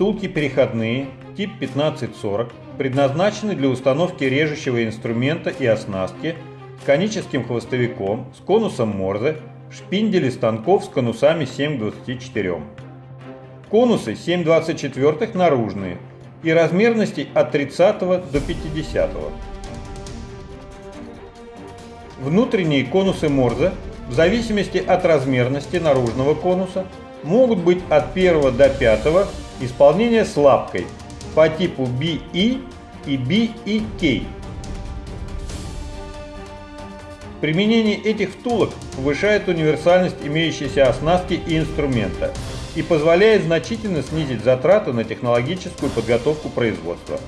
Втулки переходные, тип 1540, предназначены для установки режущего инструмента и оснастки с коническим хвостовиком, с конусом Морзе, шпиндели станков с конусами 7 к 24. Конусы 7 24 наружные и размерностей от 30 до 50. Внутренние конусы Морзе в зависимости от размерности наружного конуса могут быть от 1 до 5 исполнения с лапкой по типу BE и BEK. Применение этих втулок повышает универсальность имеющейся оснастки и инструмента и позволяет значительно снизить затраты на технологическую подготовку производства.